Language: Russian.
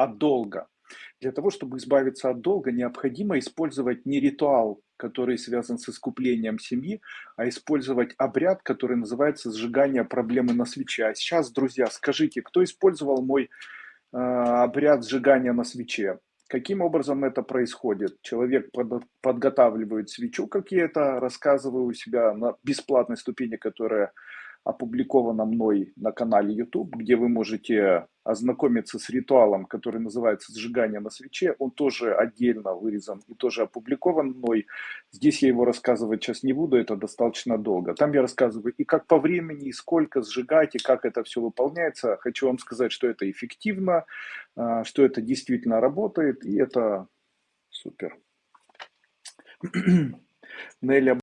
от долга. Для того, чтобы избавиться от долга, необходимо использовать не ритуал, который связан с искуплением семьи, а использовать обряд, который называется сжигание проблемы на свече. А сейчас, друзья, скажите, кто использовал мой э, обряд сжигания на свече? Каким образом это происходит? Человек под, подготавливает свечу, как я это рассказываю у себя на бесплатной ступени, которая опубликована мной на канале YouTube, где вы можете ознакомиться с ритуалом, который называется «Сжигание на свече». Он тоже отдельно вырезан и тоже опубликован мной. Здесь я его рассказывать сейчас не буду, это достаточно долго. Там я рассказываю и как по времени, и сколько сжигать, и как это все выполняется. Хочу вам сказать, что это эффективно, а, что это действительно работает, и это супер. Неля